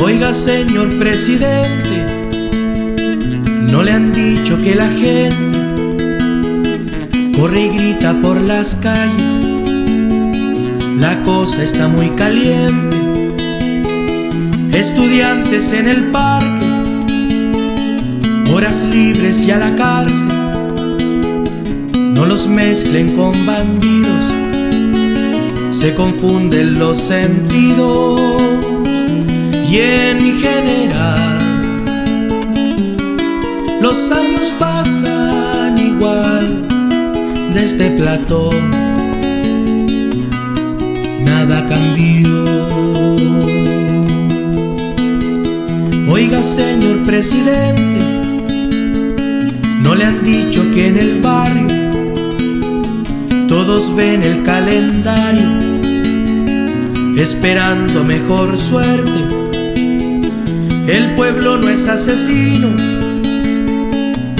Oiga, señor presidente, no le han dicho que la gente corre y grita por las calles. La cosa está muy caliente. Estudiantes en el parque, horas libres y a la cárcel. No los mezclen con bandidos, se confunden los sentidos y en general los años pasan igual desde Platón, nada cambió. Presidente, no le han dicho que en el barrio todos ven el calendario esperando mejor suerte. El pueblo no es asesino,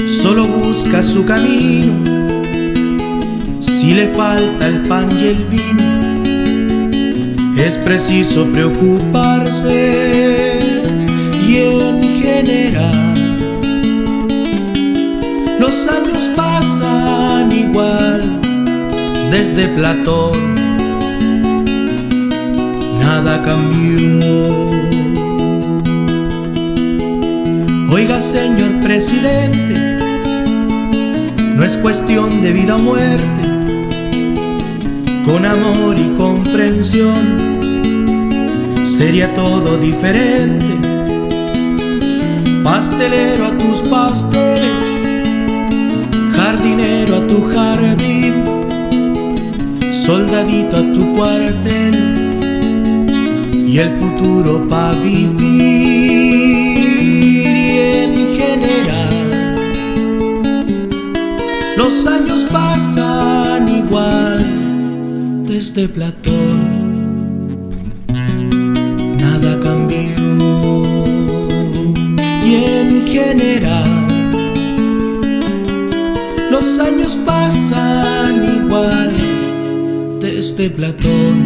solo busca su camino. Si le falta el pan y el vino, es preciso preocuparse general los años pasan igual desde Platón, nada cambió. Oiga, señor presidente, no es cuestión de vida o muerte, con amor y comprensión sería todo diferente. Pastelero a tus pasteles, jardinero a tu jardín, soldadito a tu cuartel y el futuro pa' vivir y en general. Los años pasan igual desde Platón. Nada cambió general los años pasan igual desde Platón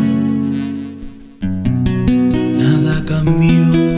nada cambió.